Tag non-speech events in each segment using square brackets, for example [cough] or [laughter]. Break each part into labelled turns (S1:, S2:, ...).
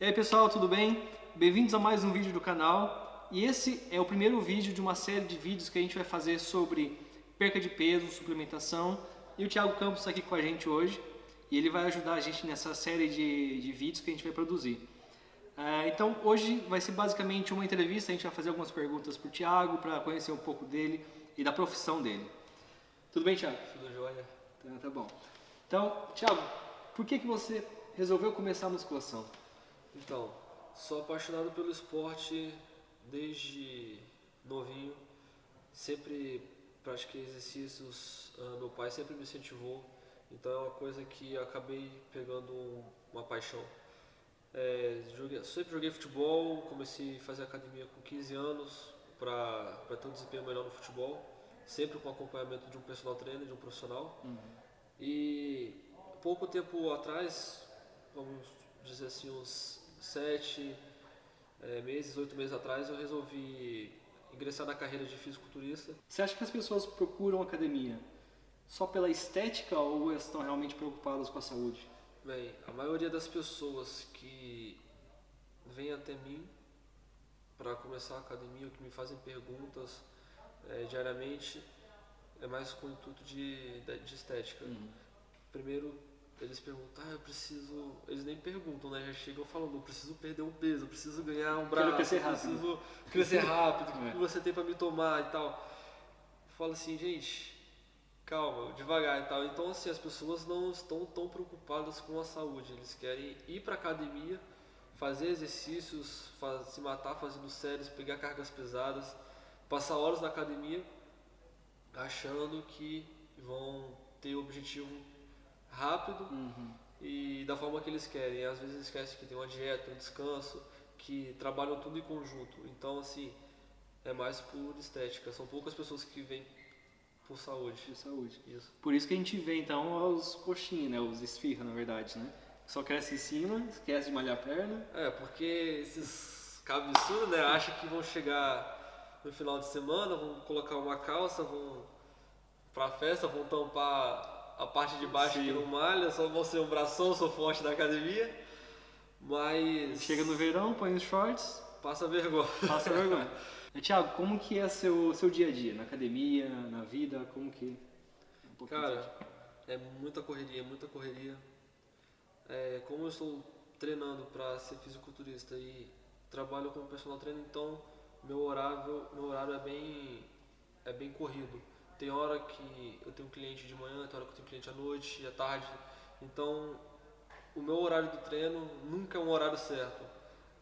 S1: E aí pessoal, tudo bem? Bem-vindos a mais um vídeo do canal. E esse é o primeiro vídeo de uma série de vídeos que a gente vai fazer sobre perca de peso, suplementação. E o Thiago Campos está aqui com a gente hoje e ele vai ajudar a gente nessa série de, de vídeos que a gente vai produzir. Uh, então hoje vai ser basicamente uma entrevista, a gente vai fazer algumas perguntas para o Thiago para conhecer um pouco dele e da profissão dele. Tudo bem, Thiago?
S2: Tudo jóia.
S1: Tá, tá bom. Então, Thiago, por que, que você resolveu começar a musculação?
S2: Então, sou apaixonado pelo esporte desde novinho. Sempre pratiquei exercícios, uh, meu pai sempre me incentivou. Então é uma coisa que acabei pegando uma paixão. É, joguei, sempre joguei futebol, comecei a fazer academia com 15 anos para ter um desempenho melhor no futebol, sempre com acompanhamento de um personal trainer, de um profissional. Uhum. E pouco tempo atrás, vamos dizer assim, uns sete é, meses, oito meses atrás, eu resolvi ingressar na carreira de fisiculturista.
S1: Você acha que as pessoas procuram academia só pela estética ou estão realmente preocupadas com a saúde?
S2: Bem, a maioria das pessoas que vêm até mim para começar a academia, ou que me fazem perguntas é, diariamente, é mais com o intuito de, de estética. Uhum. Primeiro, eles perguntam, ah, eu preciso. Eles nem perguntam, né? Já chegam falando, eu preciso perder um peso, eu preciso ganhar um braço,
S1: crescer
S2: preciso crescer rápido, o que, [laughs] é. você tem para me tomar e tal. Fala assim, gente, calma, devagar e tal. Então, assim, as pessoas não estão tão preocupadas com a saúde. Eles querem ir para academia, fazer exercícios, faz, se matar fazendo séries, pegar cargas pesadas, passar horas na academia, achando que vão ter o objetivo rápido uhum. e da forma que eles querem. Às vezes esquecem que tem uma dieta, um descanso, que trabalham tudo em conjunto. Então, assim, é mais por estética. São poucas pessoas que vêm por saúde.
S1: Por saúde. Isso. Por isso que a gente vê então os coxinhos, né? Os esfirra, na verdade, né? Só cresce em cima, esquece de malhar a perna.
S2: É, porque esses cabeçudos, né, acham que vão chegar no final de semana, vão colocar uma calça, vão pra festa, vão tampar a parte de baixo que não malha, só vão ser um bração, sou forte da academia. Mas.
S1: Chega no verão, põe os shorts.
S2: Passa vergonha.
S1: Passa vergonha. [laughs] Tiago, como que é seu seu dia a dia na academia, na vida, como que
S2: um Cara, é muita correria, muita correria. É, como eu estou treinando para ser fisiculturista e trabalho como personal trainer, então meu horário meu horário é bem é bem corrido. Tem hora que eu tenho cliente de manhã, tem hora que eu tenho cliente à noite, à tarde. Então, o meu horário do treino nunca é um horário certo.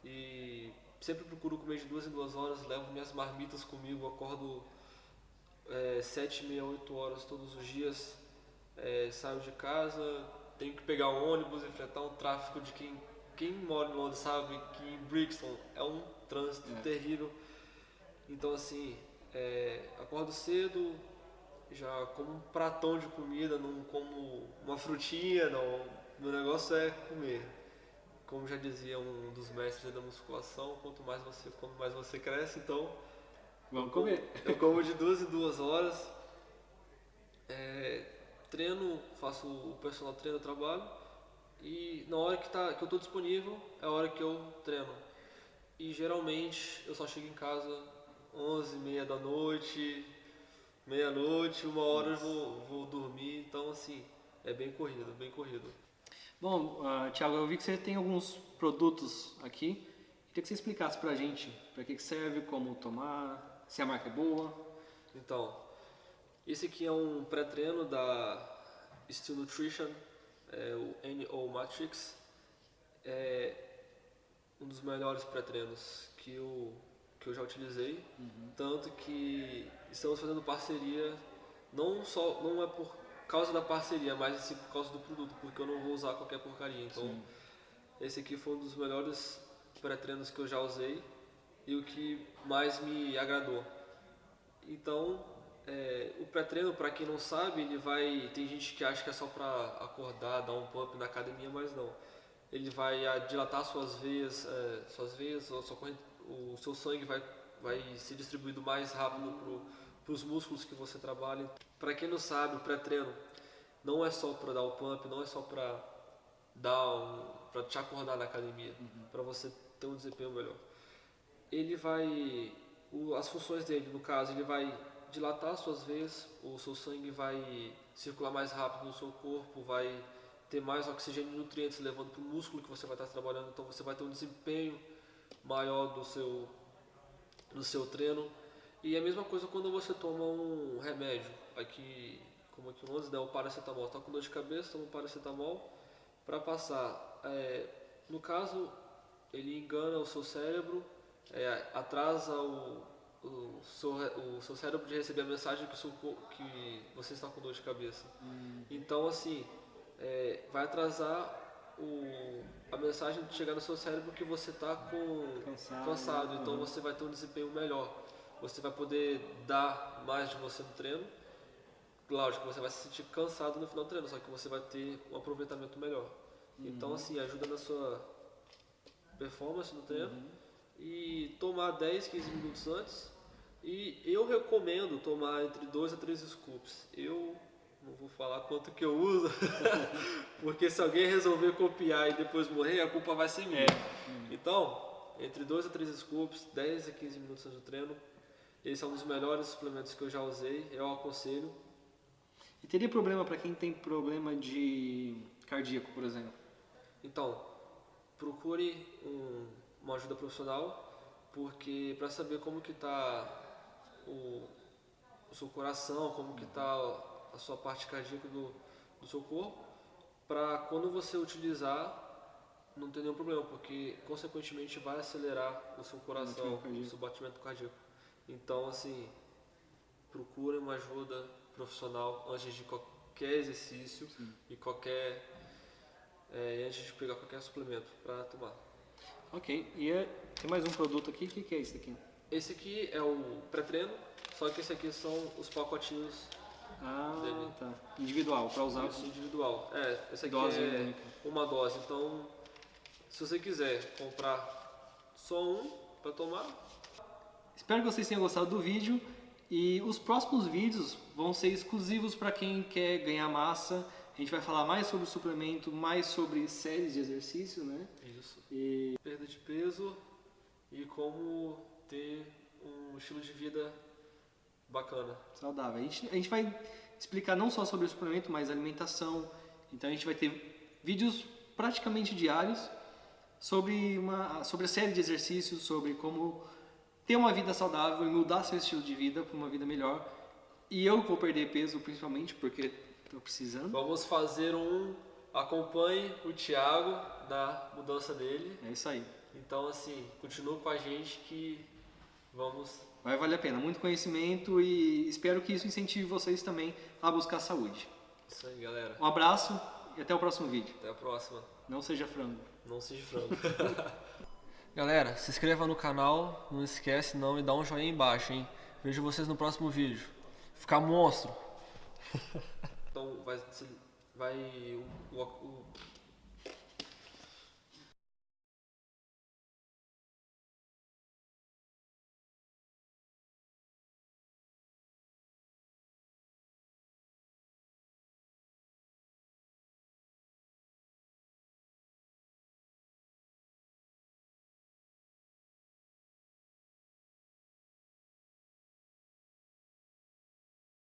S2: E sempre procuro comer de duas em duas horas, levo minhas marmitas comigo, acordo é, sete, meia, oito horas todos os dias, é, saio de casa, tenho que pegar um ônibus, enfrentar um tráfego de quem, quem mora em Londres sabe que em Brixton é um trânsito é. terrível. Então assim, é, acordo cedo, já como um pratão de comida, não como uma frutinha, não. Meu negócio é comer como já dizia um dos mestres da musculação, quanto mais você come, mais você cresce, então
S1: vamos comer.
S2: Eu como de duas em duas horas, é, treino, faço o personal treino, trabalho e na hora que, tá, que eu estou disponível é a hora que eu treino. E geralmente eu só chego em casa 11 meia da noite, meia-noite, uma hora eu vou, vou dormir, então assim, é bem corrido, bem corrido.
S1: Bom, uh, Thiago, eu vi que você tem alguns produtos aqui. Queria que você explicasse pra gente para que, que serve, como tomar, se a marca é boa.
S2: Então, esse aqui é um pré-treino da Steel Nutrition, é o NO Matrix. É um dos melhores pré-treinos que eu, que eu já utilizei. Uhum. Tanto que estamos fazendo parceria, não, só, não é por causa da parceria, mas sim por causa do produto, porque eu não vou usar qualquer porcaria. Então, sim. esse aqui foi um dos melhores pré-treinos que eu já usei e o que mais me agradou. Então, é, o pré-treino, para quem não sabe, ele vai. Tem gente que acha que é só para acordar, dar um pump na academia, mas não. Ele vai dilatar suas veias, é, suas veias, sua corrente, o seu sangue vai, vai ser distribuído mais rápido para os músculos que você trabalha. Para quem não sabe, o pré-treino não é só para dar o pump, não é só para dar um, para te acordar na academia, para você ter um desempenho melhor. Ele vai, o, as funções dele, no caso, ele vai dilatar suas veias, o seu sangue vai circular mais rápido no seu corpo, vai ter mais oxigênio e nutrientes levando para o músculo que você vai estar trabalhando, então você vai ter um desempenho maior do seu, do seu treino. E a mesma coisa quando você toma um remédio, aqui, como aqui o 11, né, o paracetamol, está com dor de cabeça, toma um paracetamol para passar. É, no caso, ele engana o seu cérebro, é, atrasa o, o, seu, o seu cérebro de receber a mensagem que, seu, que você está com dor de cabeça. Hum. Então, assim, é, vai atrasar o, a mensagem de chegar no seu cérebro que você está cansado, cansado então você vai ter um desempenho melhor. Você vai poder dar mais de você no treino. Lógico que você vai se sentir cansado no final do treino, só que você vai ter um aproveitamento melhor. Uhum. Então, assim, ajuda na sua performance no treino. Uhum. E tomar 10, 15 minutos antes. E eu recomendo tomar entre 2 a 3 scoops. Eu não vou falar quanto que eu uso, [laughs] porque se alguém resolver copiar e depois morrer, a culpa vai ser minha. É. Então, entre 2 a 3 scoops, 10 a 15 minutos antes do treino, esse é um dos melhores suplementos que eu já usei, eu aconselho.
S1: E teria problema para quem tem problema de cardíaco, por exemplo?
S2: Então, procure um, uma ajuda profissional, porque para saber como que está o, o seu coração, como que está a sua parte cardíaca do, do seu corpo, para quando você utilizar não ter nenhum problema, porque consequentemente vai acelerar o seu coração, o seu batimento cardíaco. Então, assim, procure uma ajuda profissional antes de qualquer exercício Sim. e qualquer é, antes de pegar qualquer suplemento para tomar.
S1: Ok, e é, tem mais um produto aqui, o que, que é esse aqui?
S2: Esse aqui é o pré-treino, só que esse aqui são os pacotinhos
S1: ah, dele. tá. Individual, para usar.
S2: Isso, individual. É, esse aqui dose é única. uma dose. Então, se você quiser comprar só um para tomar.
S1: Espero que vocês tenham gostado do vídeo. E os próximos vídeos vão ser exclusivos para quem quer ganhar massa. A gente vai falar mais sobre suplemento, mais sobre séries de exercício, né?
S2: Isso. E... Perda de peso e como ter um estilo de vida Bacana.
S1: Saudável. A gente, a gente vai explicar não só sobre o suplemento, mas alimentação. Então a gente vai ter vídeos praticamente diários sobre, uma, sobre a série de exercícios, sobre como ter uma vida saudável e mudar seu estilo de vida para uma vida melhor. E eu vou perder peso principalmente porque estou precisando.
S2: Vamos fazer um acompanhe o Thiago na mudança dele.
S1: É isso aí.
S2: Então assim, continua com a gente que vamos
S1: Vai valer a pena, muito conhecimento e espero que isso incentive vocês também a buscar saúde.
S2: Isso aí, galera.
S1: Um abraço e até o próximo vídeo.
S2: Até a próxima.
S1: Não seja frango.
S2: Não seja frango. [laughs] galera, se inscreva no canal, não esquece não e dá um joinha embaixo, hein? Vejo vocês no próximo vídeo. Ficar monstro. então vai, vai o, o, o